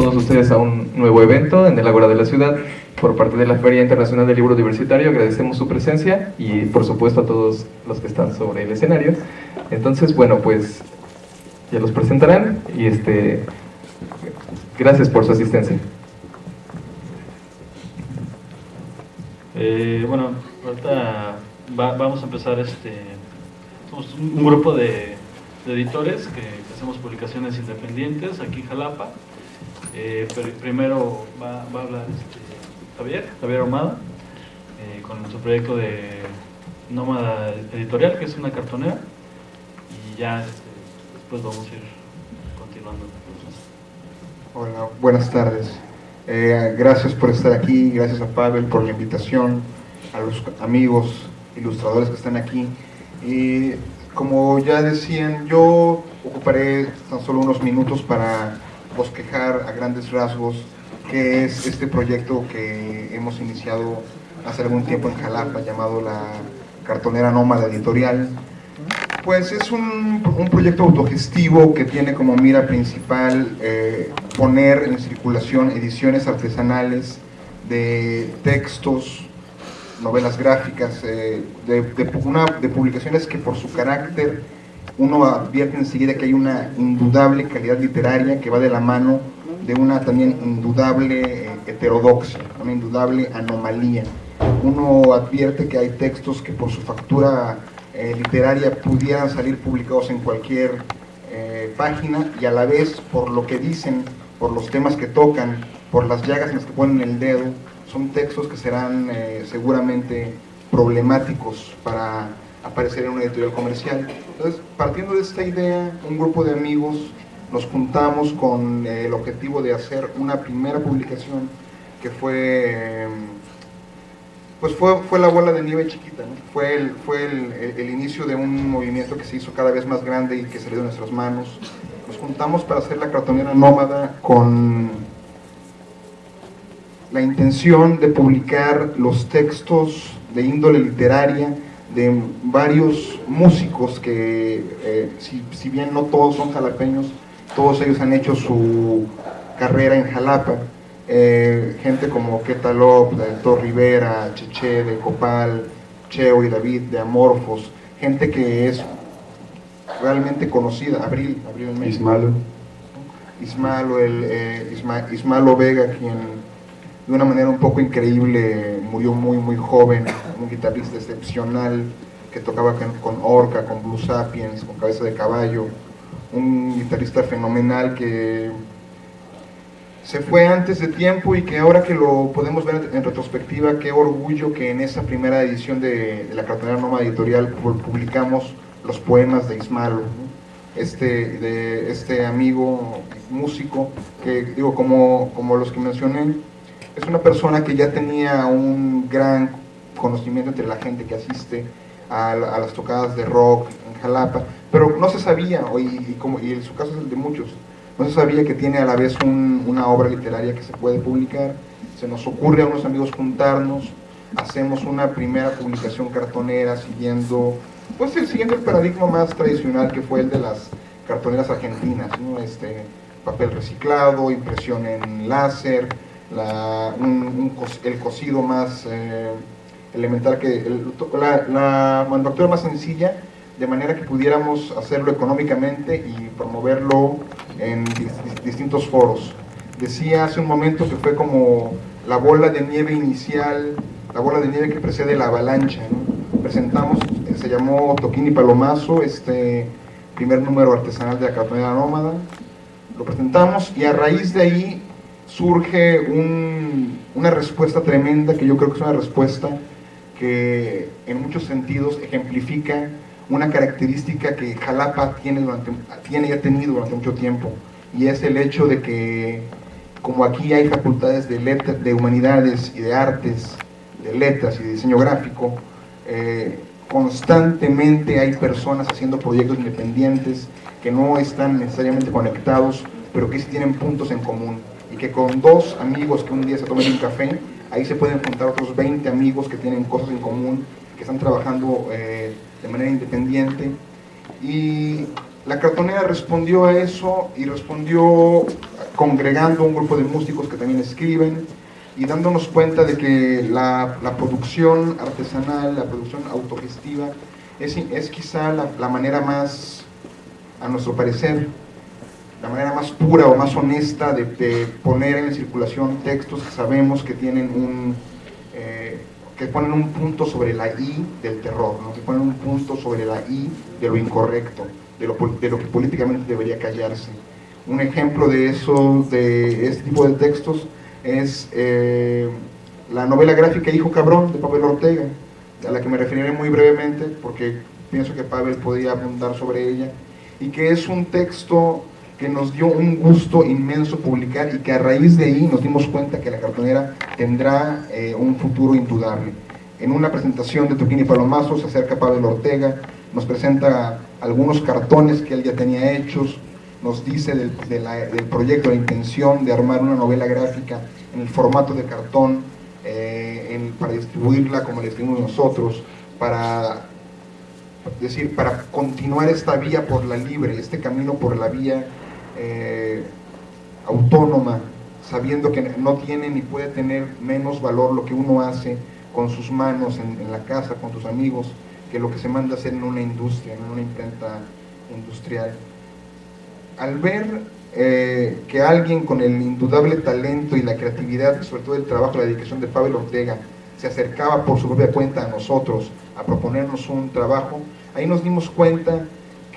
todos ustedes a un nuevo evento en el Ágora de la Ciudad por parte de la Feria Internacional del Libro Diversitario. Agradecemos su presencia y por supuesto a todos los que están sobre el escenario. Entonces, bueno, pues ya los presentarán y este, gracias por su asistencia. Eh, bueno, ahorita vamos a empezar este, somos un grupo de, editores que, hacemos publicaciones independientes aquí en Jalapa. Eh, primero va, a hablar este, Javier, Javier Ahumada, eh, con su proyecto de Nómada Editorial, que es una cartonera, y ya este, después vamos a ir continuando. Hola, buenas tardes. Eh, gracias por estar aquí, gracias a Pavel por la invitación, a los amigos ilustradores que están aquí. Y como ya decían, yo ocuparé tan solo unos minutos para bosquejar a grandes rasgos qué es este proyecto que hemos iniciado hace algún tiempo en Jalapa llamado la Cartonera Nómada Editorial. Pues es un, un proyecto autogestivo que tiene como mira principal eh, poner en circulación ediciones artesanales de textos, novelas gráficas, eh, de, de, publicaciones que por su carácter uno advierte enseguida que hay una indudable calidad literaria que va de la mano de una también indudable eh, heterodoxia, una indudable anomalía. Uno advierte que hay textos que por su factura eh, literaria pudieran salir publicados en cualquier página y a la vez por lo que dicen, por los temas que tocan, por las llagas en las que ponen el dedo, son textos que serán eh, seguramente problemáticos para aparecer en una editorial comercial. Entonces, partiendo de esta idea, un grupo de amigos nos juntamos con eh, el objetivo de hacer una primera publicación que fue, em, pues fue, fue la bola de nieve chiquita, fue, el, fue el, inicio de un movimiento que se hizo cada vez más grande y que salió de nuestras manos. Nos juntamos para hacer la cartonera nómada con la intención de publicar los textos de índole literaria de varios músicos que, eh, si, bien no todos son jalapeños, todos ellos han hecho su carrera en Jalapa. Eh, gente como Ketalop, de Héctor Rivera, Cheche, de Copal, Cheo y David, de Amorfos, gente que es realmente conocida, Abril, Abril Ismalo. Ismalo, el, eh, Ismalo Vega, quien de una manera un poco increíble, murió muy muy joven, un guitarrista excepcional que tocaba con Orca, con Blue Sapiens, con Cabeza de Caballo, un guitarrista fenomenal que se fue antes de tiempo y que ahora que lo podemos ver en retrospectiva, qué orgullo que en esa primera edición de, la cartonera Noma Editorial publicamos los poemas de Ismalo, este, de este amigo músico, que digo, como, como los que mencioné, es una persona que ya tenía un gran conocimiento entre la gente que asiste a, las tocadas de rock en Jalapa, pero no se sabía, y, como, y en su caso es el de muchos, no se sabía que tiene a la vez una obra literaria que se puede publicar, se nos ocurre a unos amigos juntarnos, hacemos una primera publicación cartonera siguiendo, pues siguiendo el paradigma más tradicional que fue el de las cartoneras argentinas, este, papel reciclado, impresión en láser, el cocido más eh, elemental, que la, manufactura más sencilla, de manera que pudiéramos hacerlo económicamente y promoverlo en distintos foros. Decía hace un momento que fue como la bola de nieve inicial, la bola de nieve que precede la avalancha. Presentamos, eh, se llamó Toquín y Palomazo, este primer número artesanal de la cartonera nómada. Lo presentamos y a raíz de ahí surge una respuesta tremenda que yo creo que es una respuesta que en muchos sentidos ejemplifica una característica que Jalapa tiene, durante, tiene y ha tenido durante mucho tiempo y es el hecho de que como aquí hay facultades de, de humanidades y de artes, de letras y diseño gráfico, eh, constantemente hay personas haciendo proyectos independientes que no están necesariamente conectados, pero que sí tienen puntos en común y que con dos amigos que un día se tomen un café, ahí se pueden juntar otros 20 amigos que tienen cosas en común, que están trabajando eh, de manera independiente. Y la cartonera respondió a eso y respondió congregando un grupo de músicos que también escriben y dándonos cuenta de que la, producción artesanal, la producción autogestiva, es, es quizá la, manera más, a nuestro parecer, la manera más pura o más honesta de, poner en circulación textos que sabemos que tienen un, eh, que ponen un punto sobre la I del terror, que ponen un punto sobre la I de lo incorrecto, de lo, de lo que políticamente debería callarse. Un ejemplo de eso, de este tipo de textos, es eh, la novela gráfica Hijo Cabrón de Pavel Ortega, a la que me referiré muy brevemente porque pienso que Pavel podía abundar sobre ella, y que es un texto que nos dio un gusto inmenso publicar y que a raíz de ahí nos dimos cuenta que la cartonera tendrá eh, un futuro indudable. En una presentación de Toquín y Palomazo se acerca Pavel Ortega, nos presenta algunos cartones que él ya tenía hechos, nos dice del, proyecto, la intención de armar una novela gráfica en el formato de cartón eh, para distribuirla como la distribuimos nosotros, para decir, para continuar esta vía por la libre, este camino por la vía eh, autónoma, sabiendo que no tiene ni puede tener menos valor lo que uno hace con sus manos en, la casa, con tus amigos, que lo que se manda hacer en una industria, en una imprenta industrial. Al ver eh, que alguien con el indudable talento y la creatividad, sobre todo el trabajo la dedicación de Pablo Ortega, se acercaba por su propia cuenta a nosotros a proponernos un trabajo, ahí nos dimos cuenta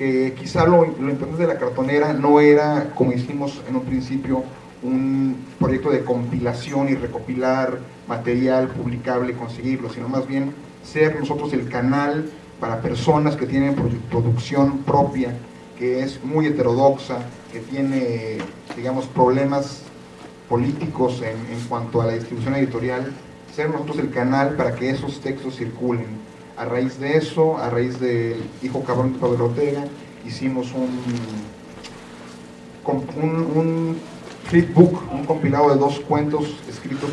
que quizá lo, importante de la cartonera no era, como hicimos en un principio, un proyecto de compilación y recopilar material publicable conseguirlo, sino más bien ser nosotros el canal para personas que tienen producción propia, que es muy heterodoxa, que tiene, digamos, problemas políticos en, en cuanto a la distribución editorial, ser nosotros el canal para que esos textos circulen a raíz de eso, a raíz del Hijo Cabrón de Pablo Ortega, hicimos un, un, un flipbook, un compilado de dos cuentos escritos,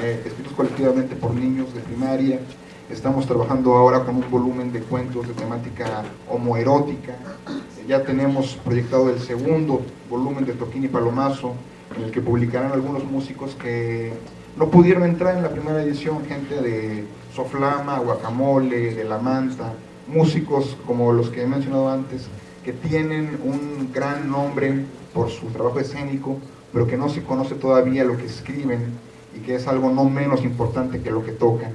eh, escritos colectivamente por niños de primaria. Estamos trabajando ahora con un volumen de cuentos de temática homoerótica. Ya tenemos proyectado el segundo volumen de Toquín y Palomazo, en el que publicarán algunos músicos que no pudieron entrar en la primera edición, gente de Soflama, Guacamole, de La Manta, músicos como los que he mencionado antes, que tienen un gran nombre por su trabajo escénico, pero que no se conoce todavía lo que escriben y que es algo no menos importante que lo que tocan.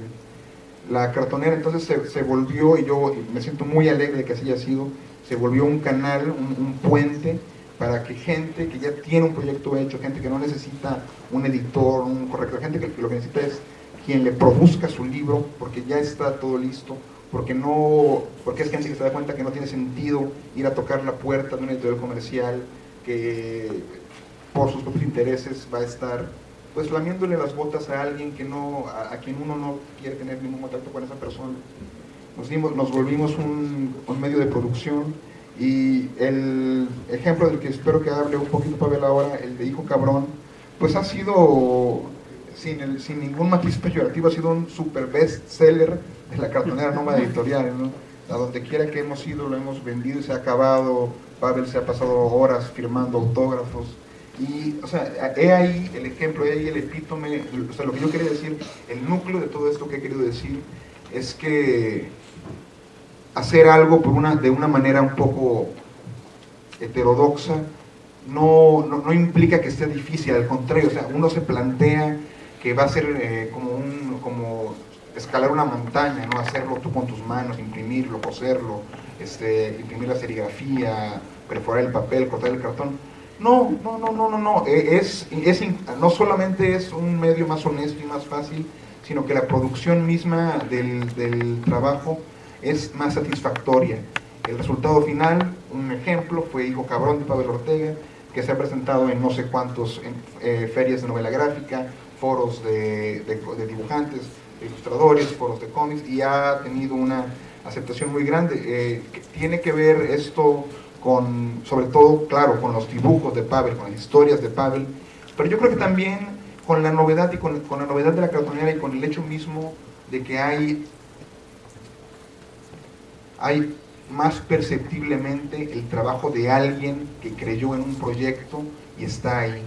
La cartonera entonces se, volvió, y yo me siento muy alegre de que así haya sido, se volvió un canal, un puente para que gente que ya tiene un proyecto hecho, gente que no necesita un editor, un corrector, gente que lo que necesita es quien le produzca su libro, porque ya está todo listo, porque no, porque es que se da cuenta que no tiene sentido ir a tocar la puerta de un editorial comercial que por sus propios intereses va a estar pues lamiéndole las botas a alguien que no, a, quien uno no quiere tener ningún contacto con esa persona. Nos, dimos, nos volvimos un, un medio de producción y el ejemplo del que espero que hable un poquito Pavel ahora, el de Hijo Cabrón, pues ha sido, sin, sin ningún matiz peyorativo, ha sido un super best seller de la cartonera Nómada Editorial. A donde quiera que hemos ido lo hemos vendido y se ha acabado. Pavel se ha pasado horas firmando autógrafos. Y, o sea, he ahí el ejemplo, he ahí el epítome, o sea, lo que yo quería decir, el núcleo de todo esto que he querido decir es que hacer algo por una, de una manera un poco heterodoxa no, no, implica que esté difícil, al contrario, o sea, uno se plantea que va a ser eh, como, un, como escalar una montaña, ¿no? hacerlo tú con tus manos, imprimirlo, coserlo, este, imprimir la serigrafía, perforar el papel, cortar el cartón. No, no, no, no, no, no. E, es, es, no solamente es un medio más honesto y más fácil, sino que la producción misma del, del trabajo es más satisfactoria. El resultado final, un ejemplo, fue Hijo Cabrón de Pablo Ortega, que se ha presentado en no sé cuántos eh, ferias de novela gráfica, foros de, dibujantes, de ilustradores, foros de cómics, y ha tenido una aceptación muy grande. Eh, tiene que ver esto con, sobre todo, claro, con los dibujos de Pavel, con las historias de Pavel, pero yo creo que también con la novedad y con, con la novedad de la cartonera y con el hecho mismo de que hay hay más perceptiblemente el trabajo de alguien que creyó en un proyecto y está ahí.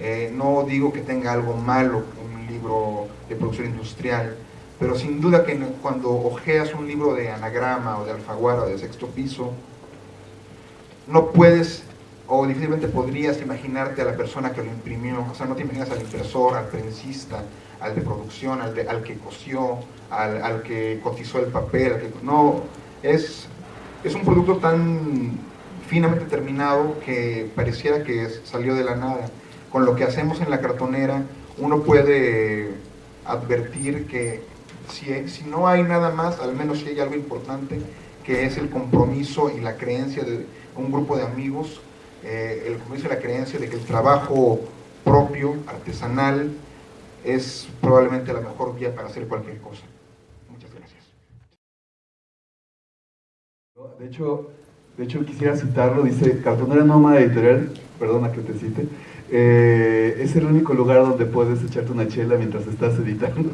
Eh, no digo que tenga algo malo un libro de producción industrial, pero sin duda que cuando ojeas un libro de anagrama o de alfaguara o de sexto piso, no puedes o difícilmente podrías imaginarte a la persona que lo imprimió, o sea, no te imaginas al impresor, al prensista, al de producción, al, que cosió, al, que cotizó el papel, no, es, es un producto tan finamente terminado que pareciera que salió de la nada. Con lo que hacemos en la cartonera, uno puede advertir que si, no hay nada más, al menos si hay algo importante, que es el compromiso y la creencia de un grupo de amigos eh, el compromiso y la creencia de que el trabajo propio, artesanal, es probablemente la mejor vía para hacer cualquier cosa. Muchas gracias. De hecho, de hecho quisiera citarlo, dice, Cartonera Nómada Editorial, perdona que te cite, eh, es el único lugar donde puedes echarte una chela mientras estás editando.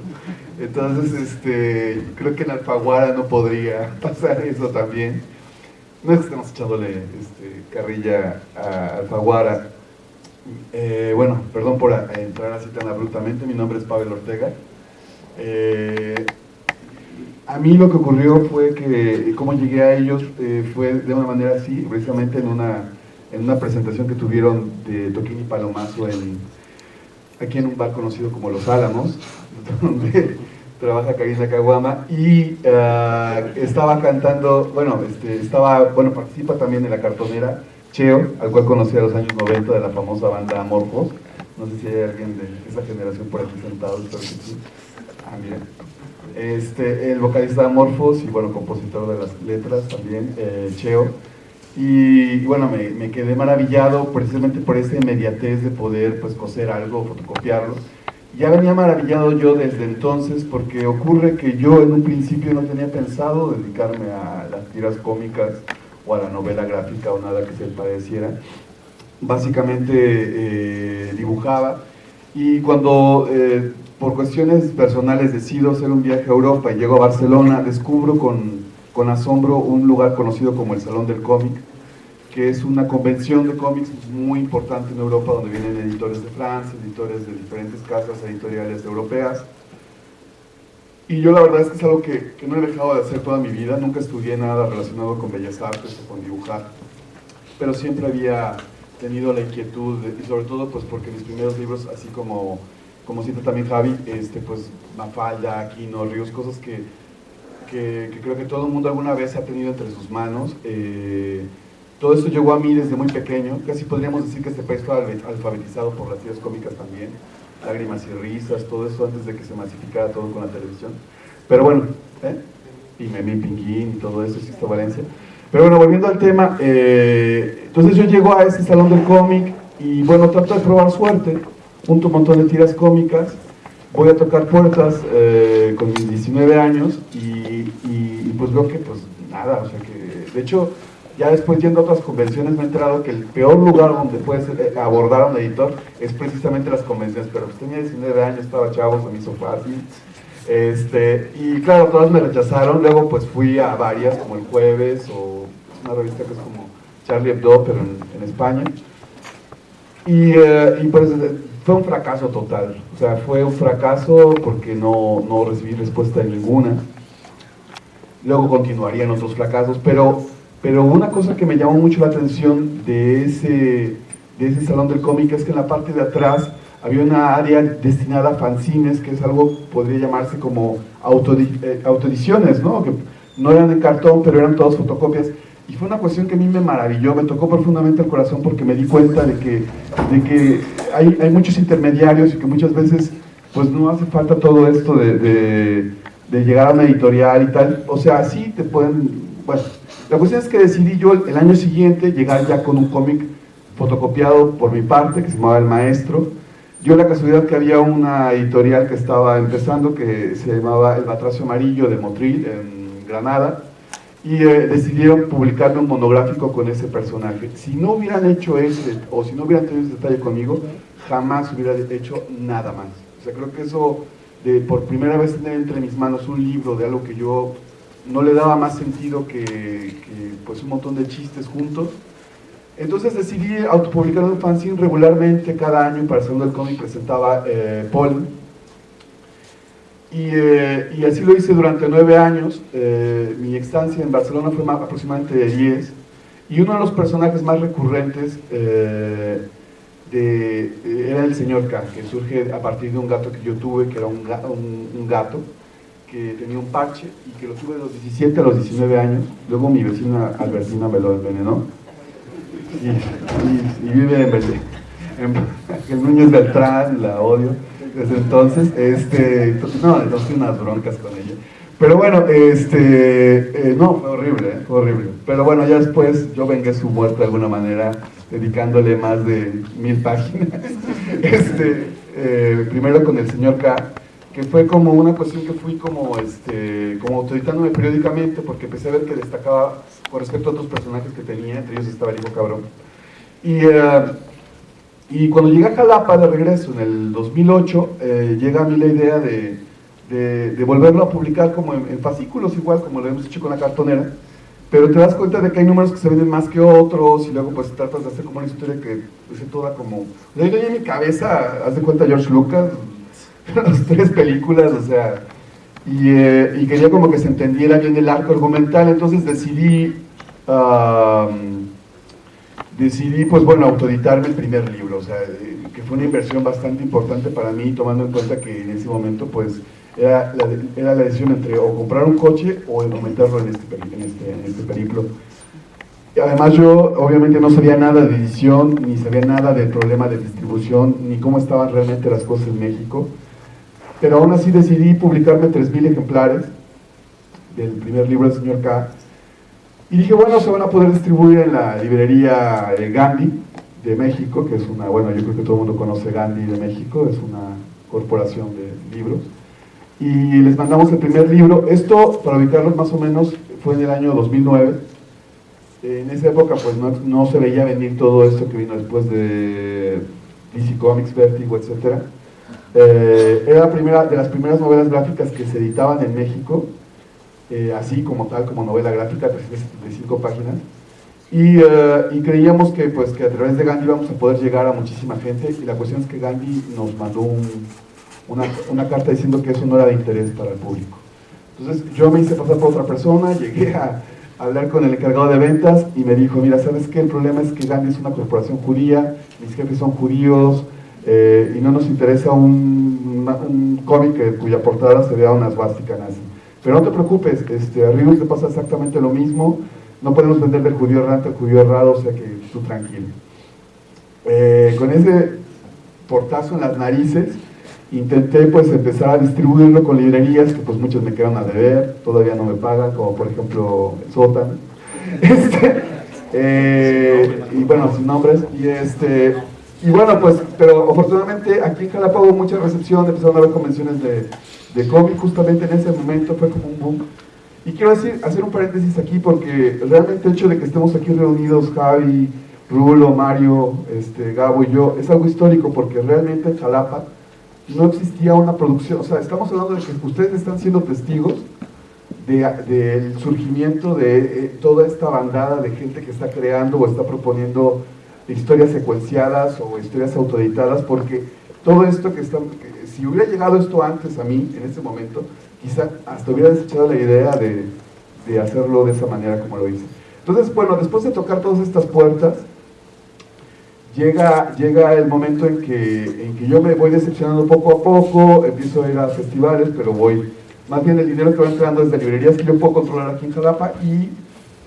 Entonces, este, creo que en Alfaguara no podría pasar eso también. No es que estemos echándole este, carrilla a Alfaguara. Eh, bueno, perdón por entrar así tan abruptamente, mi nombre es Pavel Ortega. Eh, a mí lo que ocurrió fue que, como llegué a ellos, fue de una manera así, precisamente en una, en una presentación que tuvieron de Toquín y Palomazo en, aquí en un bar conocido como Los Álamos, donde trabaja Karina Caguama, y uh, estaba cantando, bueno, este, estaba, bueno, participa también en la cartonera Cheo, al cual conocí a los años 90 de la famosa banda Amorfos, no sé si hay alguien de esa generación por aquí sentado, espero que sí. Ah, mira. Este, el vocalista Amorfos y bueno, compositor de las letras también, eh, Cheo. Y, bueno, me, quedé maravillado precisamente por esa inmediatez de poder pues coser algo, fotocopiarlo ya venía maravillado yo desde entonces porque ocurre que yo en un principio no tenía pensado dedicarme a las tiras cómicas o a la novela gráfica o nada que se pareciera. Básicamente eh, dibujaba y cuando eh, por cuestiones personales decido hacer un viaje a Europa y llego a Barcelona, descubro con, con asombro un lugar conocido como el Salón del Cómic, que es una convención de cómics muy importante en Europa, donde vienen editores de Francia, editores de diferentes casas editoriales europeas. Y yo la verdad es que es algo que, que, no he dejado de hacer toda mi vida, nunca estudié nada relacionado con bellas artes o con dibujar, pero siempre había tenido la inquietud, y sobre todo pues porque mis primeros libros, así como, como cita también Javi, este, pues Mafalda, Aquino, Ríos, cosas que, que, que, creo que todo el mundo alguna vez ha tenido entre sus manos, eh, todo esto llegó a mí desde muy pequeño, casi podríamos decir que este país fue alfabetizado por las tiras cómicas también, lágrimas y risas, todo eso antes de que se masificara todo con la televisión. Pero bueno, ¿eh? y Memín Pinguín y todo eso, Sisto Valencia. Pero bueno, volviendo al tema, eh, entonces yo llego a este salón del cómic y bueno, trato de probar suerte, junto un montón de tiras cómicas, voy a tocar puertas eh, con mis 19 años y, pues veo que pues nada, o sea que, de hecho, ya después yendo a otras convenciones me he enterado que el peor lugar donde puedes eh, abordar a un editor es precisamente las convenciones, pero pues tenía 19 años, estaba chavo, se me hizo fácil. Este, y claro, todas me rechazaron, luego pues fui a varias, como el jueves, o una revista que es como Charlie Hebdo, pero en, España. Y, eh, y, pues fue un fracaso total, o sea, fue un fracaso porque no, no recibí respuesta ninguna. Luego continuarían otros fracasos, pero pero una cosa que me llamó mucho la atención de ese, de ese salón del cómic es que en la parte de atrás había una área destinada a fanzines, que es algo, podría llamarse como eh, autoediciones, ¿no? Que no eran de cartón, pero eran todas fotocopias. Y fue una cuestión que a mí me maravilló, me tocó profundamente el corazón porque me di cuenta de que, de que hay, hay muchos intermediarios y que muchas veces pues no hace falta todo esto de, de llegar a una editorial y tal. O sea, sí te pueden, bueno, la cuestión es que decidí yo el año siguiente llegar ya con un cómic fotocopiado por mi parte, que se llamaba El Maestro. Yo la casualidad que había una editorial que estaba empezando que se llamaba El Batracio Amarillo de Motril, en Granada, y eh, decidieron publicarme un monográfico con ese personaje. Si no hubieran hecho ese, o si no hubieran tenido ese detalle conmigo, jamás hubiera hecho nada más. O sea, creo que eso de por primera vez tener entre mis manos un libro de algo que yo no le daba más sentido que, pues un montón de chistes juntos. Entonces decidí autopublicar un fanzine regularmente cada año para el Salón del Cómic presentaba eh, Paul. Y, eh, y, así lo hice durante nueve años. Eh, mi estancia en Barcelona fue más, aproximadamente de diez. Y uno de los personajes más recurrentes eh, de, era el señor K, que surge a partir de un gato que yo tuve, que era un, gato que tenía un parche y que lo tuve de los 17 a los 19 años. Luego mi vecina Albertina me lo envenenó y, vive en, en, en Núñez Beltrán, la odio desde entonces, este, no, tengo unas broncas con ella. Pero bueno, este, eh, no, fue horrible, ¿eh? fue horrible. Pero bueno, ya después yo vengué su muerte de alguna manera, dedicándole más de mil páginas. Este, eh, primero con el señor K, que fue como una cuestión que fui como, este, como autoritándome periódicamente, porque empecé a ver que destacaba con respecto a otros personajes que tenía, entre ellos estaba el hijo cabrón. Y, uh, y cuando llegué a Jalapa de regreso en el 2008, eh, llega a mí la idea de, de, volverlo a publicar como en, fascículos, igual como lo hemos hecho con la cartonera, pero te das cuenta de que hay números que se venden más que otros y luego pues tratas de hacer como una historia que es toda como... Yo en mi cabeza, haz de cuenta George Lucas, las tres películas, o sea, y, eh, y, quería como que se entendiera bien el arco argumental, entonces decidí, decidí pues bueno, autoeditarme el primer libro, o sea, que fue una inversión bastante importante para mí, tomando en cuenta que en ese momento pues era la, era la decisión entre o comprar un coche o aumentarlo en este, en este, en este periplo. Además yo obviamente no sabía nada de edición, ni sabía nada del problema de distribución, ni cómo estaban realmente las cosas en México pero aún así decidí publicarme 3.000 ejemplares del primer libro del señor K. Y dije, bueno, se van a poder distribuir en la librería Gandhi de México, que es una, bueno, yo creo que todo el mundo conoce Gandhi de México, es una corporación de libros. Y les mandamos el primer libro. Esto, para ubicarlos más o menos, fue en el año 2009. En esa época, pues no, no se veía venir todo esto que vino después de DC Comics, Vertigo, etcétera. Eh, era la primera, de las primeras novelas gráficas que se editaban en México, eh, así como tal, como novela gráfica, 375 páginas. Y, eh, y, creíamos que, pues, que a través de Gandhi íbamos a poder llegar a muchísima gente y la cuestión es que Gandhi nos mandó un, una, una, carta diciendo que eso no era de interés para el público. Entonces yo me hice pasar por otra persona, llegué a, hablar con el encargado de ventas y me dijo, mira, ¿sabes qué? El problema es que Gandhi es una corporación judía, mis jefes son judíos, eh, y no nos interesa un, un cómic cuya portada se vea una esvástica nazi. Pero no te preocupes, este, a Rius le pasa exactamente lo mismo, no podemos venderle el judío errante al judío errado, o sea que tú tranquilo. Eh, con ese portazo en las narices, intenté pues empezar a distribuirlo con librerías que pues muchas me quedan a deber, todavía no me pagan, como por ejemplo Sotan. Este, eh, y bueno, sin nombres, y este, y bueno, pues, pero afortunadamente aquí en Jalapa hubo mucha recepción, empezaron a haber convenciones de, de cómic, justamente en ese momento fue como un boom. Y quiero decir, hacer un paréntesis aquí porque realmente el hecho de que estemos aquí reunidos, Javi, Rulo, Mario, este, Gabo y yo, es algo histórico porque realmente en Jalapa no existía una producción, o sea, estamos hablando de que ustedes están siendo testigos del de, surgimiento de eh, toda esta bandada de gente que está creando o está proponiendo historias secuenciadas o historias autoeditadas, porque todo esto que está, que si hubiera llegado esto antes a mí, en ese momento, quizá hasta hubiera desechado la idea de, de hacerlo de esa manera como lo hice. Entonces, bueno, después de tocar todas estas puertas, llega, llega el momento en que, en que yo me voy decepcionando poco a poco, empiezo a ir a festivales, pero voy, más bien el dinero que va entrando es de librerías que yo puedo controlar aquí en Jalapa y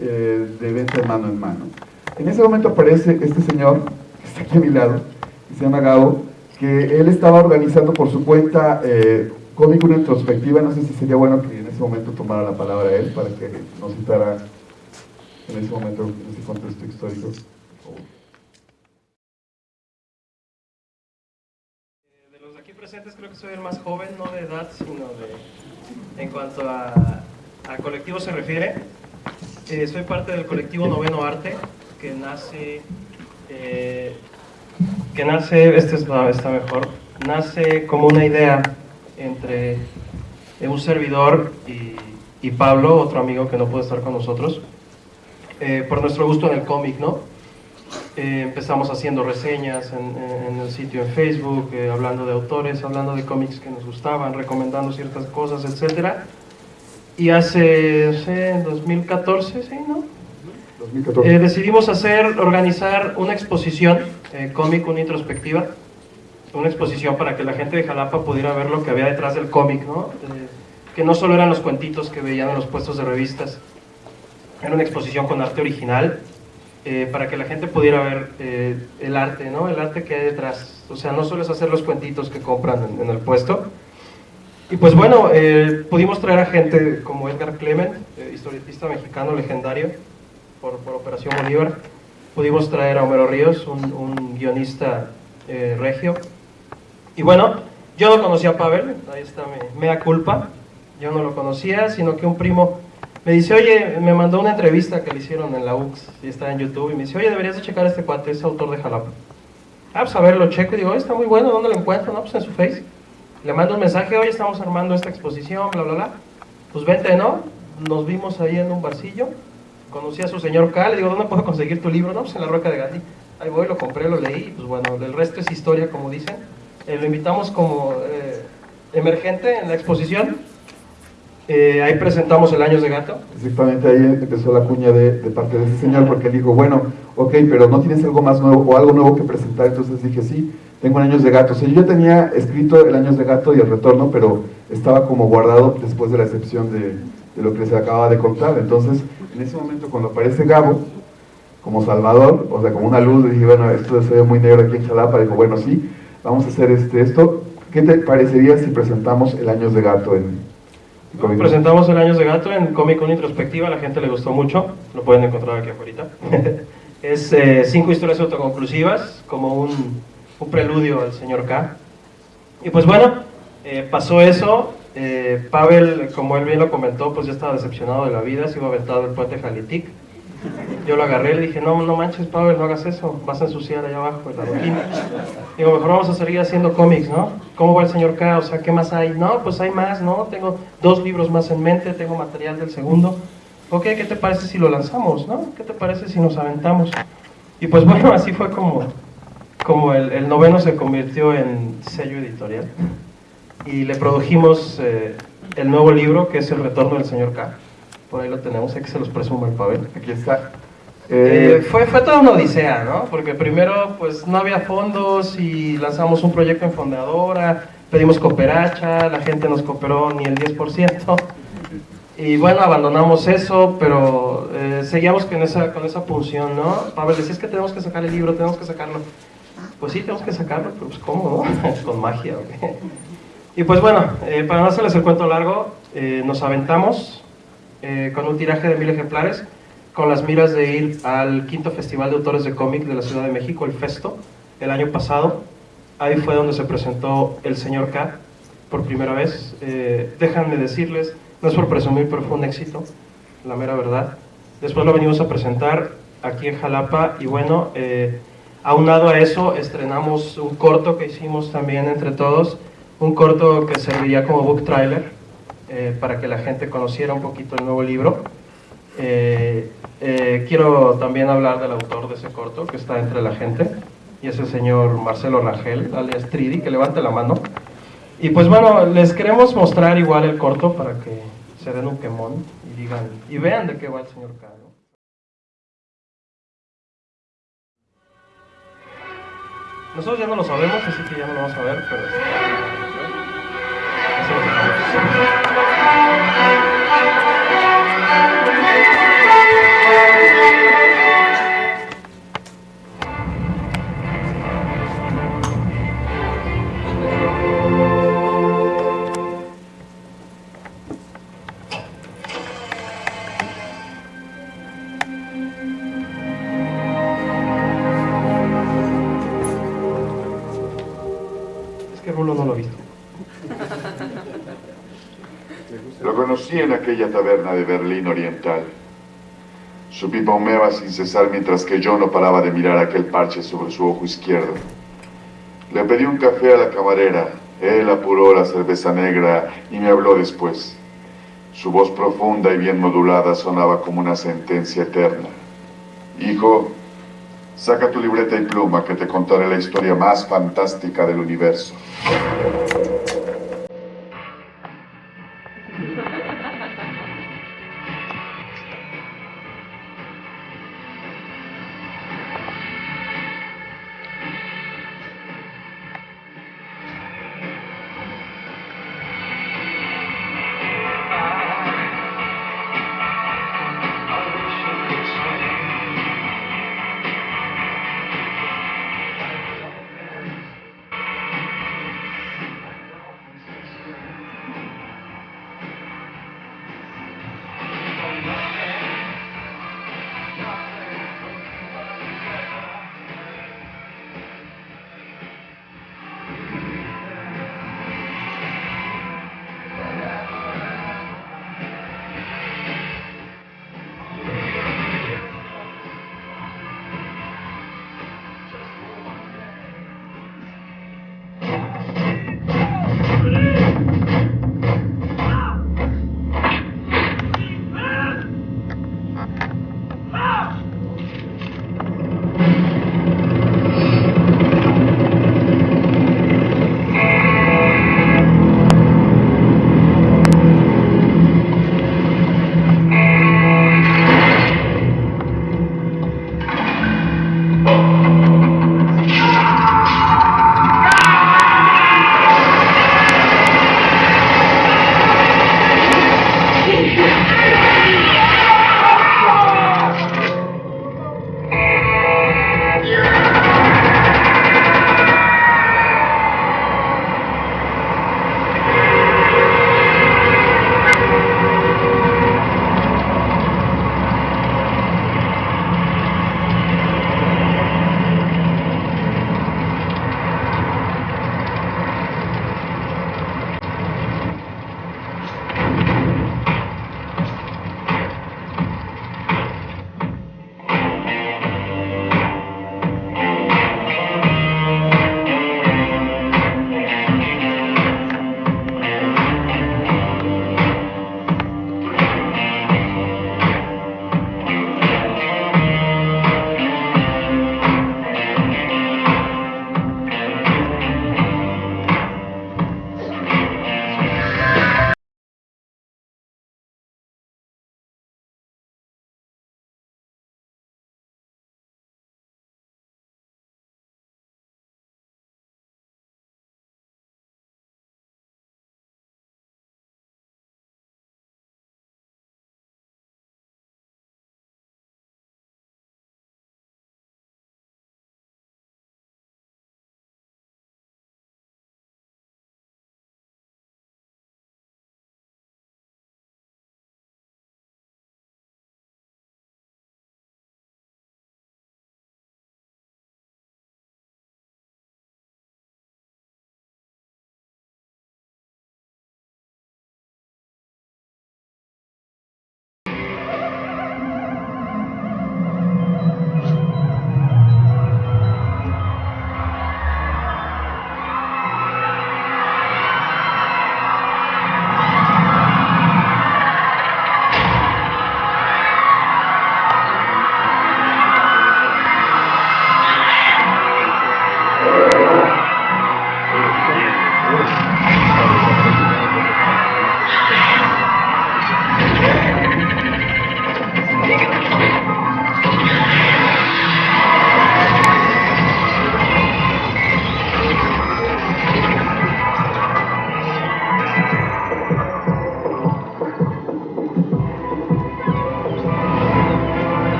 eh, de venta mano en mano. En ese momento aparece este señor, que está aquí a mi lado, que se llama Gabo, que él estaba organizando por su cuenta eh, cómic una introspectiva, no sé si sería bueno que en ese momento tomara la palabra él para que nos citara en ese momento, en ese contexto histórico. Presentes creo que soy el más joven, no de edad, sino de, en cuanto a, a colectivo se refiere. Eh, soy parte del colectivo Noveno Arte, que nace, eh, que nace, este está, está mejor, nace como una idea entre un servidor y, y, Pablo, otro amigo que no puede estar con nosotros, eh, por nuestro gusto en el cómic, ¿no? Eh, empezamos haciendo reseñas en, en el sitio en Facebook, eh, hablando de autores, hablando de cómics que nos gustaban, recomendando ciertas cosas, etc. Y hace, no sé, en 2014, ¿sí, no? 2014. Eh, decidimos hacer, organizar una exposición, eh, cómic, una introspectiva, una exposición para que la gente de Jalapa pudiera ver lo que había detrás del cómic, ¿no? Eh, que no solo eran los cuentitos que veían en los puestos de revistas, era una exposición con arte original, eh, para que la gente pudiera ver eh, el arte, ¿no? El arte que hay detrás. O sea, no solo hacer los cuentitos que compran en, el puesto. Y pues bueno, eh, pudimos traer a gente como Edgar Clement, eh, historietista mexicano legendario por, por Operación Bolívar. Pudimos traer a Homero Ríos, un, guionista regio. Y bueno, yo no conocía a Pavel, ahí está mi mea culpa. Yo no lo conocía, sino que un primo me dice, oye, me mandó una entrevista que le hicieron en la UX y está en YouTube. Y me dice, oye, deberías de checar este cuate, es autor de Jalapa. Ah, pues a ver, lo checo y digo, "Oye, está muy bueno, ¿dónde lo encuentro? No, pues en su Face. Le mando un mensaje, oye, estamos armando esta exposición, bla, bla, bla. Pues vente, ¿no? Nos vimos ahí en un barcillo. Conocí a su señor K, le digo, ¿dónde puedo conseguir tu libro? No, pues en la Roca de Gandhi. Ahí voy, lo compré, lo leí, pues bueno, el resto es historia, como dicen. Eh, lo invitamos como eh, emergente en la exposición. Eh, ahí presentamos el Años de Gato. Exactamente, ahí empezó la cuña de, de parte de ese señor, porque él dijo, bueno, ok, pero no tienes algo más nuevo o algo nuevo que presentar, entonces dije, sí, tengo un Años de Gato. O yo ya tenía escrito el Años de Gato y el Retorno, pero estaba como guardado después de la excepción de, lo que se acaba de contar. Entonces, en ese momento cuando aparece Gabo, como Salvador, o sea, como una luz, dije, bueno, esto se ve muy negro aquí en Jalapa, dijo, bueno, sí, vamos a hacer este, esto. ¿Qué te parecería si presentamos el Años de Gato en Comic? Presentamos el Años de Gato en Comic Con Introspectiva, a la gente le gustó mucho, lo pueden encontrar aquí afuera. es eh, cinco historias autoconclusivas, como un, un preludio al señor K. Y pues bueno, eh, pasó eso, eh, Pavel, como él bien lo comentó, pues ya estaba decepcionado de la vida, se iba aventado el puente Jalitic. Yo lo agarré y le dije, no, no manches, Pavel, no hagas eso, vas a ensuciar allá abajo el adoquín. Digo, mejor vamos a seguir haciendo cómics, ¿no? ¿Cómo va el señor K? O sea, ¿qué más hay? No, pues hay más, ¿no? Tengo dos libros más en mente, tengo material del segundo. Ok, ¿qué te parece si lo lanzamos, no? ¿Qué te parece si nos aventamos? Y pues bueno, así fue como, como el, el noveno se convirtió en sello editorial. Y le produjimos eh, el nuevo libro, que es El Retorno del señor K. Por ahí lo tenemos, hay que se los presuma el Pavel. Aquí está. Eh, Eh, fue, fue toda una odisea, ¿no? Porque primero pues no había fondos y lanzamos un proyecto en Fondeadora, pedimos cooperacha, la gente nos cooperó ni el 10%. Y bueno, abandonamos eso, pero eh, seguíamos con esa, con esa punción, ¿no? Pavel decía, es que tenemos que sacar el libro, tenemos que sacarlo. Pues sí, tenemos que sacarlo, pero pues ¿cómo, no? con magia, ¿o qué? Y pues bueno, eh, para no hacerles el cuento largo, eh, nos aventamos eh, con un tiraje de mil ejemplares, con las miras de ir al quinto Festival de Autores de Cómic de la Ciudad de México, el Festo, el año pasado. Ahí fue donde se presentó el señor K por primera vez. Eh, déjenme decirles, no es por presumir, pero fue un éxito, la mera verdad. Después lo venimos a presentar aquí en Jalapa y bueno, eh, aunado a eso, estrenamos un corto que hicimos también entre todos, un corto que serviría como book trailer eh, para que la gente conociera un poquito el nuevo libro. Eh, eh, quiero también hablar del autor de ese corto que está entre la gente y es el señor Marcelo Rangel, alias Tridi, que levante la mano. Y pues bueno, les queremos mostrar igual el corto para que se den un quemón y digan, y vean de qué va el señor K. ¿no? Nosotros ya no lo sabemos, así que ya no lo vamos a ver, pero... taberna de Berlín Oriental. Su pipa humeaba sin cesar mientras que yo no paraba de mirar aquel parche sobre su ojo izquierdo. Le pedí un café a la camarera. Él apuró la cerveza negra y me habló después. Su voz profunda y bien modulada sonaba como una sentencia eterna. Hijo, Saca tu libreta y pluma que te contaré la historia más fantástica del universo.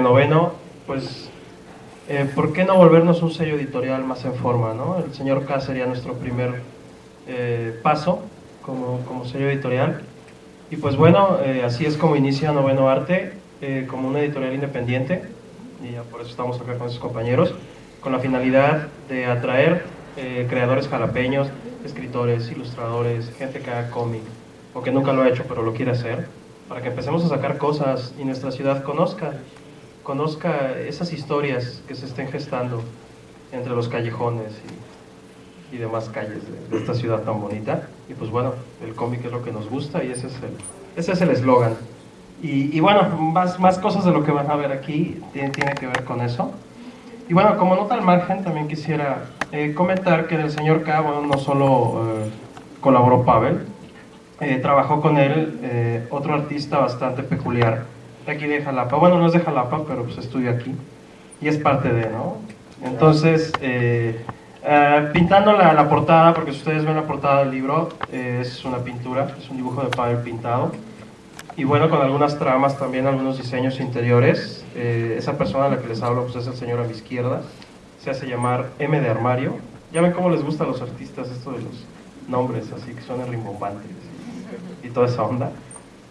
Noveno, pues, eh, ¿por qué no volvernos un sello editorial más en forma? ¿no? El señor K sería nuestro primer eh, paso como, como, sello editorial. Y pues bueno, así es como inicia Noveno Arte, como una editorial independiente, y ya por eso estamos acá con sus compañeros, con la finalidad de atraer creadores jalapeños, escritores, ilustradores, gente que haga cómic, o que nunca lo ha hecho pero lo quiere hacer, para que empecemos a sacar cosas y nuestra ciudad conozca, conozca esas historias que se estén gestando entre los callejones y, demás calles de, esta ciudad tan bonita. Y pues bueno, el cómic es lo que nos gusta y ese es el ese es eslogan. Y, y, bueno, más, más cosas de lo que van a ver aquí tiene, que ver con eso. Y bueno, como nota al margen, también quisiera eh, comentar que del señor K, bueno, no solo eh, colaboró Pavel, eh, trabajó con él otro artista bastante peculiar, de aquí de Jalapa. Bueno, no es de Jalapa, pero pues estudia aquí y es parte de, ¿no? Entonces, pintando la, la, portada, porque si ustedes ven la portada del libro, es una pintura, es un dibujo de Pavel pintado y bueno, con algunas tramas también, algunos diseños interiores. Eh, esa persona a la que les hablo pues es el señor a mi izquierda, se hace llamar M de Armario. Ya ven cómo les gusta a los artistas esto de los nombres, así que suenan rimbombantes y, toda esa onda.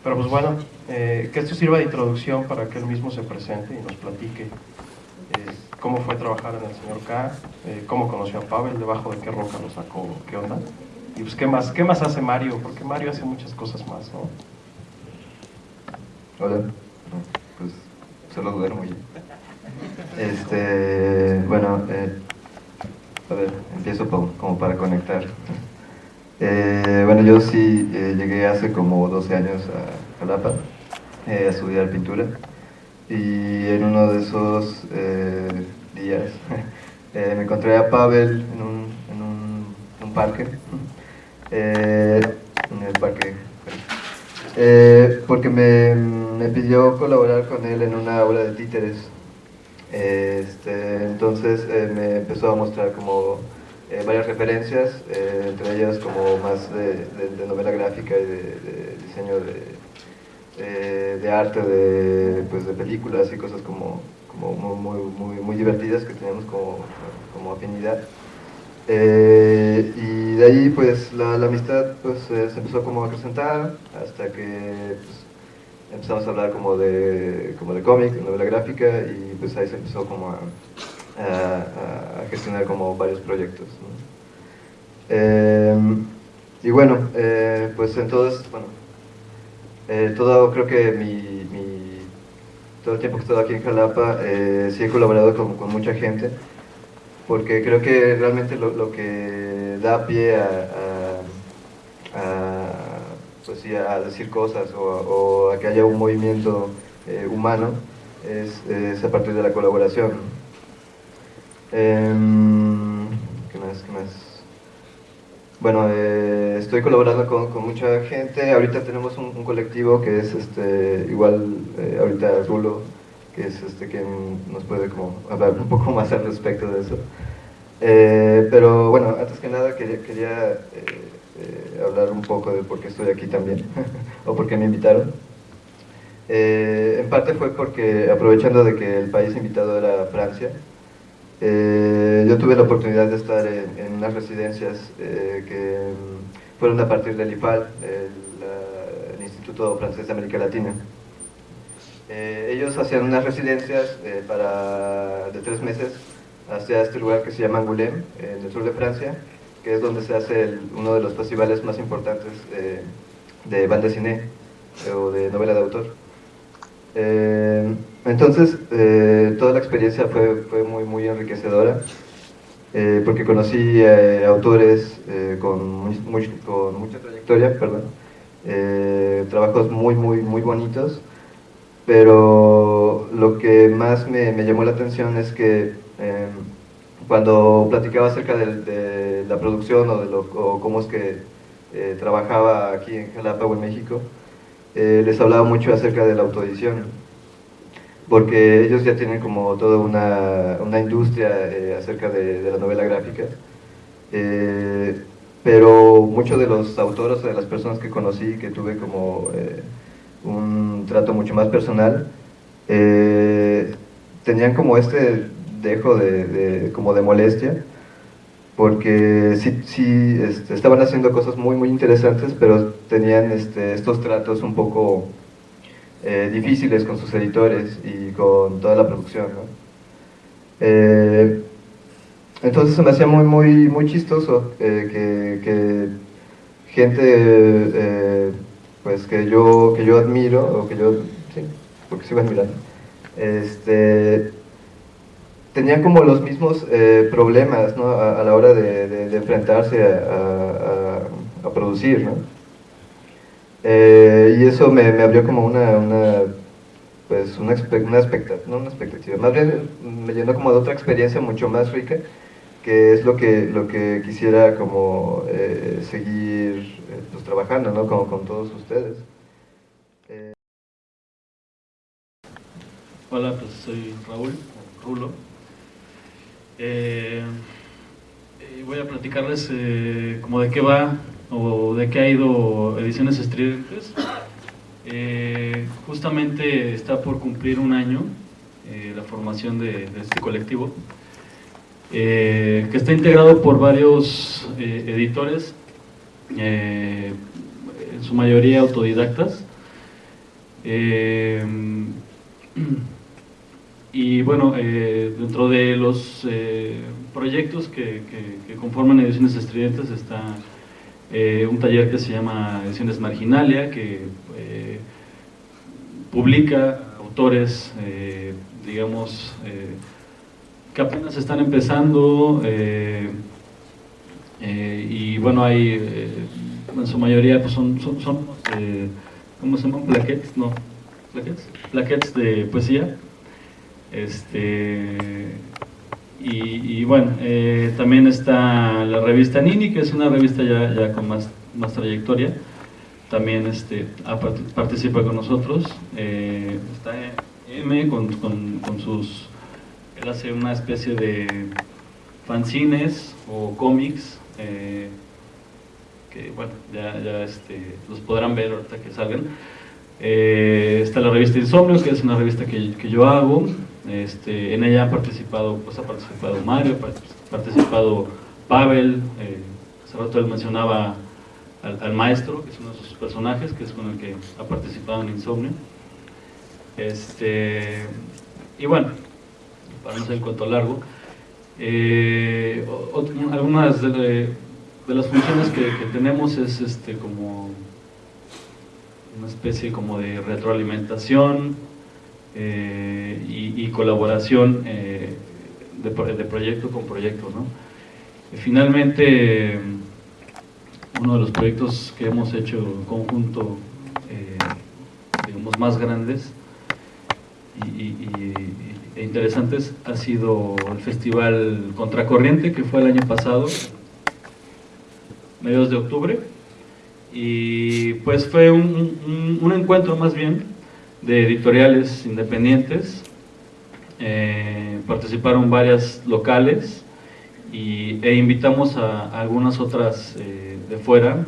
Pero pues bueno, eh, que esto sirva de introducción para que él mismo se presente y nos platique eh, cómo fue trabajar en el señor K, cómo conoció a Pavel, debajo de qué roca lo sacó, qué onda. Y pues qué más, qué más hace Mario, porque Mario hace muchas cosas más, ¿no? Hola. pues solo duermo ya. Este, bueno, eh, a ver, empiezo como para conectar. Eh, bueno, yo sí eh, llegué hace como 12 años a Jalapa a estudiar pintura. Y en uno de esos días me encontré a Pavel en un, en un, un parque, en el parque, porque me me pidió colaborar con él en una obra de títeres. Este, entonces eh, me empezó a mostrar como eh, varias referencias, eh, entre ellas como más de, novela gráfica y de, diseño de, arte, de, pues, de películas y cosas como, como muy, muy, muy, divertidas que tenemos como, como afinidad. y de ahí pues la, amistad pues, se empezó como a acrecentar hasta que pues, empezamos a hablar como de, como de cómic, novela gráfica, y pues ahí se empezó como a, a, gestionar como varios proyectos. Em, y bueno, eh, pues entonces, bueno, eh, todo, creo que mi, todo el tiempo que he estado aquí en Jalapa, eh, sí he colaborado con, mucha gente, porque creo que realmente lo, que da pie a, a pues sí, a decir cosas o, a que haya un movimiento humano es, a partir de la colaboración. Em, ¿Qué más? ¿Qué más? Bueno, eh, estoy colaborando con, mucha gente. Ahorita tenemos un, colectivo que es este, igual, eh, ahorita Rulo, que es este quien nos puede como hablar un poco más al respecto de eso. pero bueno, antes que nada quería, quería eh, hablar un poco de por qué estoy aquí también, o por qué me invitaron. Eh, en parte fue porque, aprovechando de que el país invitado era Francia, eh, yo tuve la oportunidad de estar en, unas residencias que mm, fueron a partir del IFAL, el, Instituto Francés de América Latina. ellos hacían unas residencias para, de tres meses hacia este lugar que se llama Angoulême, en el sur de Francia, que es donde se hace uno de los festivales más importantes de banda cine o de novela de autor. Eh, entonces, eh, toda la experiencia fue, fue muy, muy enriquecedora, eh, porque conocí autores con, con, mucha trayectoria, perdón, trabajos muy, muy, muy bonitos, pero lo que más me, llamó la atención es que cuando platicaba acerca de, la producción o de lo, cómo es que trabajaba aquí en Jalapa o en México, eh, les hablaba mucho acerca de la autoedición, porque ellos ya tienen como toda una, una industria eh, acerca de, la novela gráfica. pero muchos de los autores, de las personas que conocí, que tuve como eh, un trato mucho más personal, eh, tenían como este dejo de, como de molestia, porque sí, sí este, estaban haciendo cosas muy, muy interesantes, pero tenían este, estos tratos un poco eh, difíciles con sus editores y con toda la producción. Eh, entonces se me hacía muy, muy, muy chistoso que, que, gente pues, que, yo, que yo admiro, o que yo, sí, porque sigo admirando, este, tenían como los mismos eh, problemas a, la hora de, enfrentarse a, producir. Eh, y eso me, abrió como una, una pues una, una, expectativa, una expectativa, más bien me llenó como de otra experiencia mucho más rica, que es lo que, lo que quisiera como eh, seguir pues, trabajando como, con todos ustedes. Hola, pues soy Raúl, Rulo. Eh, voy a platicarles eh, como de qué va o de qué ha ido Ediciones Estridentes. Eh, justamente está por cumplir un año la formación de, este colectivo, que está integrado por varios editores, en su mayoría autodidactas. Y bueno, eh, dentro de los eh, proyectos que, conforman Ediciones Estridentes está eh, un taller que se llama Ediciones Marginalia, que publica autores, digamos, que apenas están empezando y bueno, hay, en su mayoría pues son, son, son ¿cómo se llaman? Plaquettes, no, plaquettes, plaquettes de poesía este, y, bueno, eh, también está la revista Nini, que es una revista ya, ya con más, más trayectoria. También este, participa con nosotros. Eh, está M con, con, sus... Él hace una especie de fanzines o cómics eh, que bueno, ya, ya este, los podrán ver ahorita que salgan. está la revista Insomnio, que es una revista que, que yo hago. Este, en ella ha participado, pues ha participado Mario, ha participado Pavel, eh, hace rato él mencionaba al, maestro, que es uno de sus personajes, que es con el que ha participado en Insomnio. Este, y bueno, para no ser el cuento largo, eh, algunas de, las funciones que, que, tenemos es este, como una especie como de retroalimentación, eh, y, colaboración eh, de, proyecto con proyecto. ¿no? finalmente, uno de los proyectos que hemos hecho en conjunto, eh, digamos, más grandes y, e interesantes ha sido el Festival Contracorriente, que fue el año pasado, mediados de octubre, y pues fue un encuentro más bien de editoriales independientes, eh, participaron varias locales y, e invitamos a, algunas otras eh, de fuera,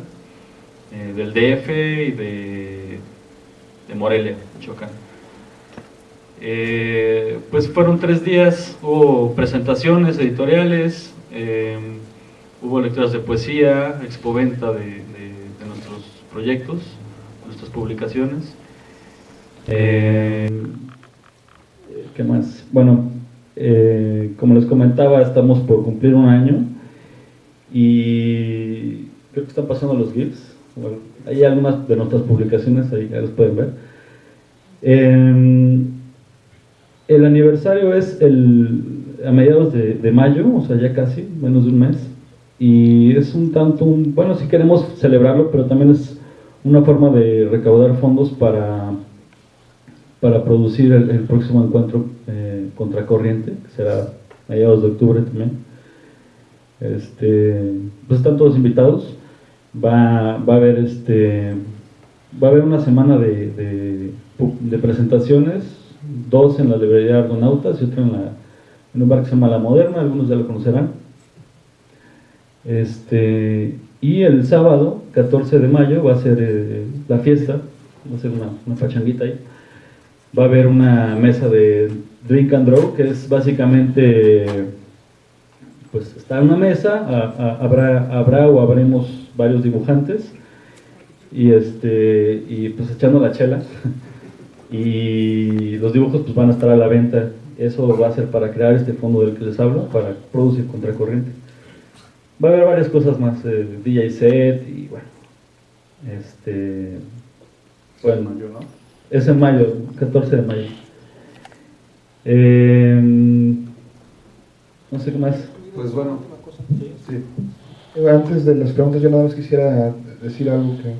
eh, del DF y de, de Morelia, Michoacán. pues fueron tres días, hubo presentaciones editoriales, hubo lecturas de poesía, expoventa de, de nuestros proyectos, nuestras publicaciones. Eh, ¿Qué más? Bueno, eh, como les comentaba, estamos por cumplir un año y creo que están pasando los GIFs. hay algunas de nuestras publicaciones, ahí ya los pueden ver. Em, el aniversario es el, a mediados de, mayo, o sea, ya casi, menos de un mes. Y es un tanto, bueno, si queremos celebrarlo, pero también es una forma de recaudar fondos para para producir el, próximo encuentro eh, contracorriente, que será mediados de octubre también. Este, pues están todos invitados. Va, va, a haber este, va a haber una semana de, presentaciones, dos en la librería Argonautas y otra en, la, en un bar que se llama La Moderna, algunos ya lo conocerán. Este, y el sábado, 14 de mayo, va a ser eh, la fiesta, va a ser una, una pachanguita ahí. Va a haber una mesa de drink and draw, que es básicamente, pues está en una mesa, a- habrá, habrá o habremos varios dibujantes, y, este, y pues echando la chela. Y los dibujos pues van a estar a la venta. Eso va a ser para crear este fondo del que les hablo, para producir contracorriente. Va a haber varias cosas más, eh, DJ set y bueno. Este. Bueno, es en mayo, 14 de mayo. Eh, no sé qué más. Pues bueno, sí. Antes de las preguntas, yo nada más quisiera decir algo que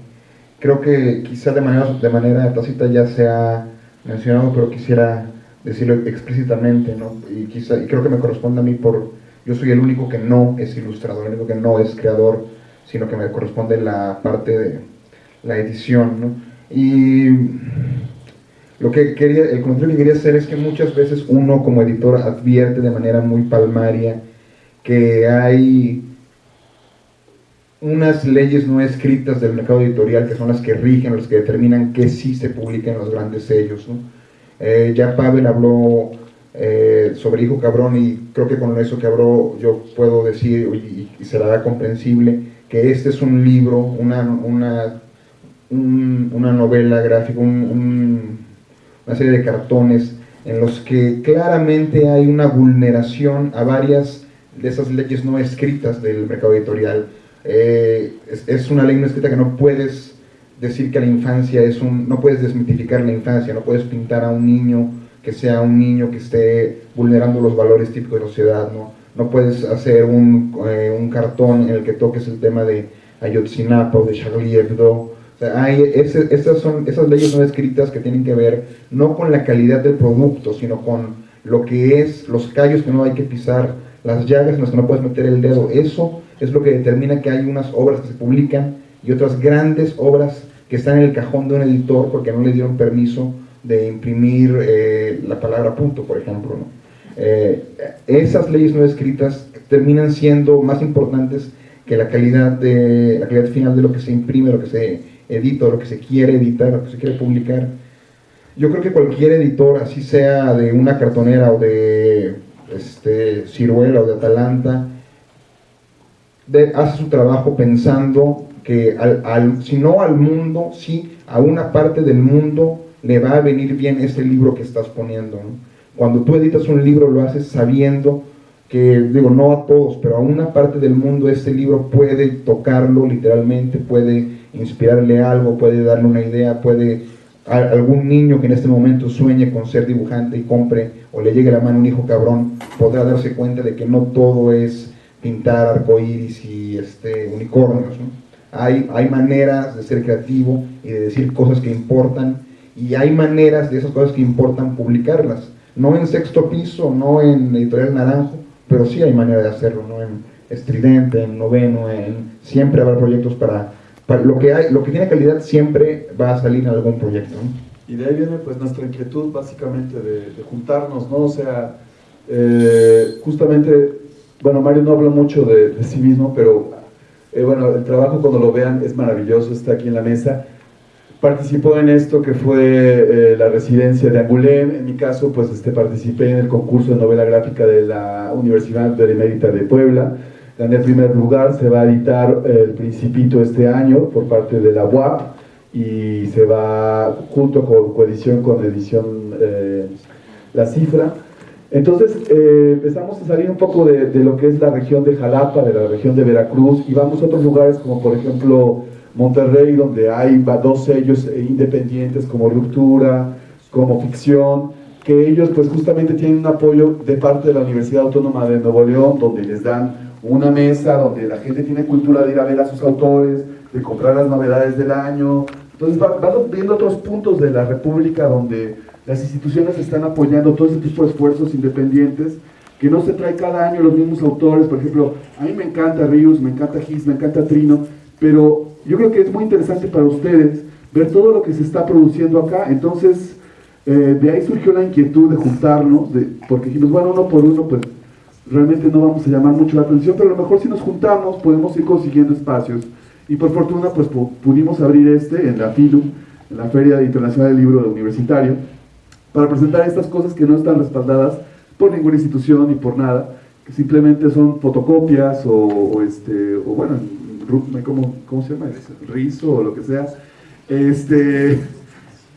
creo que quizá de manera, de manera tácita ya se ha mencionado, pero quisiera decirlo explícitamente, ¿no? Y, quizá, y creo que me corresponde a mí por... Yo soy el único que no es ilustrador, el único que no es creador, sino que me corresponde la parte de la edición, ¿no? Y lo que quería, el comentario que quería hacer es que muchas veces uno como editor advierte de manera muy palmaria que hay unas leyes no escritas del mercado editorial que son las que rigen, las que determinan que sí se publica los grandes sellos. Eh, ya Pavel habló eh, sobre Hijo Cabrón y creo que con eso que habló yo puedo decir y, y será comprensible que este es un libro, una, una, un- una novela gráfica, un- un- una serie de cartones en los que claramente hay una vulneración a varias de esas leyes no escritas del mercado editorial. Eh, es, una ley no escrita que no puedes decir que la infancia es un, no puedes desmitificar la infancia, no puedes pintar a un niño que sea un niño que esté vulnerando los valores típicos de la sociedad, no, no puedes hacer un, eh, un cartón en el que toques el tema de Ayotzinapa o de Charlie Hebdo, hay esas son esas leyes no escritas que tienen que ver no con la calidad del producto, sino con lo que es los callos que no hay que pisar, las llagas en las que no puedes meter el dedo. Eso es lo que determina que hay unas obras que se publican y otras grandes obras que están en el cajón de un editor porque no le dieron permiso de imprimir eh, la palabra punto, por ejemplo. Eh, esas leyes no escritas terminan siendo más importantes que la calidad, de, la calidad final de lo que se imprime, lo que se edita, lo que se quiere editar, lo que se quiere publicar. Yo creo que cualquier editor, así sea de una cartonera o de este, Ciruela o de Atalanta, de- hace su trabajo pensando que al, al- si no al mundo, sí a una parte del mundo le va a venir bien ese libro que estás poniendo. ¿no? Cuando tú editas un libro lo haces sabiendo que, digo, no a todos, pero a una parte del mundo este libro puede tocarlo literalmente, puede inspirarle algo, puede darle una idea, puede a- algún niño que en este momento sueñe con ser dibujante y compre o le llegue a la mano un hijo cabrón, podrá darse cuenta de que no todo es pintar arcoíris y este, unicornios. ¿no? Hay, hay maneras de ser creativo y de decir cosas que importan y hay maneras de esas cosas que importan publicarlas. No en sexto piso, no en editorial naranjo, pero sí hay manera de hacerlo, ¿no? En estridente, en noveno, en siempre habrá proyectos para, para lo que hay, lo que tiene calidad siempre va a salir en algún proyecto. ¿no? Y de ahí viene pues nuestra inquietud básicamente de, juntarnos, ¿no? O sea, eh, justamente, bueno, Mario no habla mucho de, sí mismo, pero eh, bueno, el trabajo cuando lo vean es maravilloso, está aquí en la mesa. Participó en esto que fue eh, la residencia de Angulem, en mi caso pues este, participé en el concurso de novela gráfica de la Universidad Benemérita de Puebla, gané el primer lugar, se va a editar El Principito este año por parte de la UAP y se va junto con coedición con edición eh, La Cifra. Entonces eh, empezamos a salir un poco de, de lo que es la región de Jalapa, de la región de Veracruz y vamos a otros lugares como por ejemplo Monterrey, donde hay dos sellos eh, independientes como Ruptura, como Ficción, que ellos pues justamente tienen un apoyo de parte de la Universidad Autónoma de Nuevo León, donde les dan una mesa, donde la gente tiene cultura de ir a ver a sus autores, de comprar las novedades del año. Entonces va- van viendo otros puntos de la República donde las instituciones están apoyando todo ese tipo de esfuerzos independientes que no se trae cada año los mismos autores. Por ejemplo, a mí me encanta Ríos, me encanta Gis, me encanta Trino, pero yo creo que es muy interesante para ustedes ver todo lo que se está produciendo acá. Entonces, eh, de ahí surgió la inquietud de juntarnos, de, porque dijimos, bueno, uno por uno, pues realmente no vamos a llamar mucho la atención, pero a lo mejor si nos juntamos podemos ir consiguiendo espacios. Y por fortuna pues pudimos abrir este en la FILU, en la Feria Internacional del Libro Universitario, para presentar estas cosas que no están respaldadas por ninguna institución ni por nada, que simplemente son fotocopias o, este, o bueno, ¿cómo, ¿cómo, se llama? Rizo o lo que sea. Este,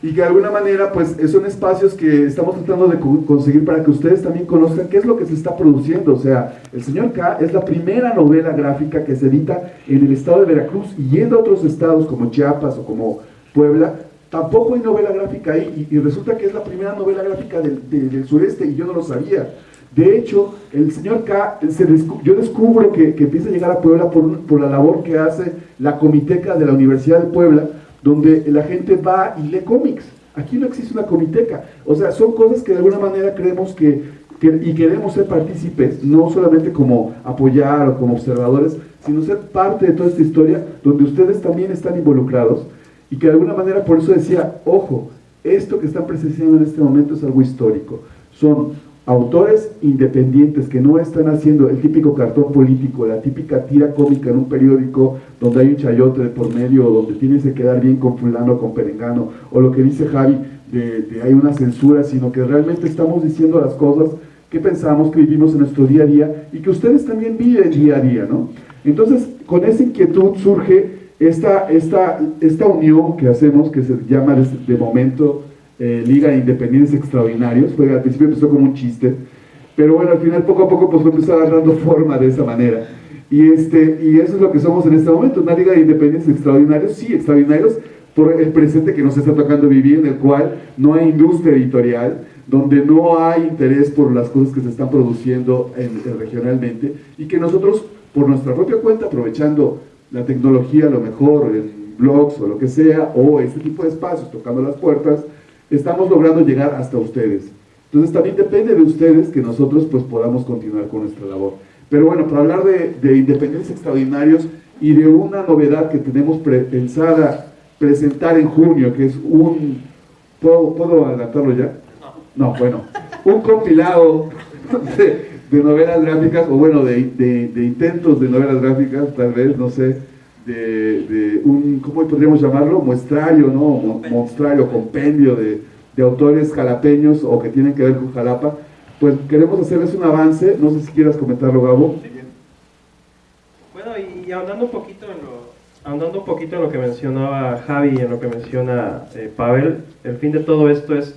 y que de alguna manera pues son espacios que estamos tratando de conseguir para que ustedes también conozcan qué es lo que se está produciendo. O sea, El Señor K es la primera novela gráfica que se edita en el estado de Veracruz y yendo a otros estados como Chiapas o como Puebla, tampoco hay novela gráfica ahí y, resulta que es la primera novela gráfica del, sureste y yo no lo sabía. De hecho, el señor K, se yo descubro que, que, empieza a llegar a Puebla por, por la labor que hace la comiteca de la Universidad de Puebla, donde la gente va y lee cómics. Aquí no existe una comiteca. O sea, son cosas que de alguna manera creemos que, y queremos ser partícipes, no solamente como apoyar o como observadores, sino ser parte de toda esta historia donde ustedes también están involucrados y que de alguna manera por eso decía, ojo, esto que están presenciando en este momento es algo histórico. Son autores independientes que no están haciendo el típico cartón político, la típica tira cómica en un periódico donde hay un chayote de por medio, o donde tienes que quedar bien con fulano con perengano, o lo que dice Javi, de, hay una censura, sino que realmente estamos diciendo las cosas que pensamos, que vivimos en nuestro día a día y que ustedes también viven día a día, ¿no? Entonces, con esa inquietud surge esta, esta, esta unión que hacemos, que se llama de, momento eh, Liga de Independientes Extraordinarios, fue, al principio empezó como un chiste, pero bueno, al final poco a poco pues empezó a dando forma de esa manera. Y, este, y eso es lo que somos en este momento, una Liga de Independientes Extraordinarios, sí, extraordinarios por el presente que nos está tocando vivir, en el cual no hay industria editorial, donde no hay interés por las cosas que se están produciendo regionalmente, y que nosotros, por nuestra propia cuenta, aprovechando la tecnología a lo mejor en blogs o lo que sea, o este tipo de espacios tocando las puertas, estamos logrando llegar hasta ustedes. Entonces también depende de ustedes que nosotros pues podamos continuar con nuestra labor. Pero bueno, para hablar de, de independencias extraordinarios y de una novedad que tenemos pensada presentar en junio, que es un... ¿Puedo, ¿puedo adelantarlo ya? No, bueno, un compilado de, de novelas gráficas, o bueno, de, de, intentos de novelas gráficas, tal vez, no sé, de, un, ¿cómo podríamos llamarlo? Muestrario, ¿no? Monstrario, compendio de, autores jalapeños o que tienen que ver con Jalapa. Pues queremos hacerles un avance, no sé si quieras comentarlo, Gabo. Bueno, y ahondando un poquito en lo, ahondando un poquito en lo que mencionaba Javi y en lo que menciona eh, Pavel, el fin de todo esto es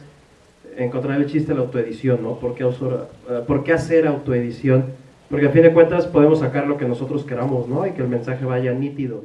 encontrar el chiste de la autoedición, ¿no? ¿Por qué, eh, ¿Por qué hacer autoedición? Porque a fin de cuentas podemos sacar lo que nosotros queramos, ¿no? Y que el mensaje vaya nítido.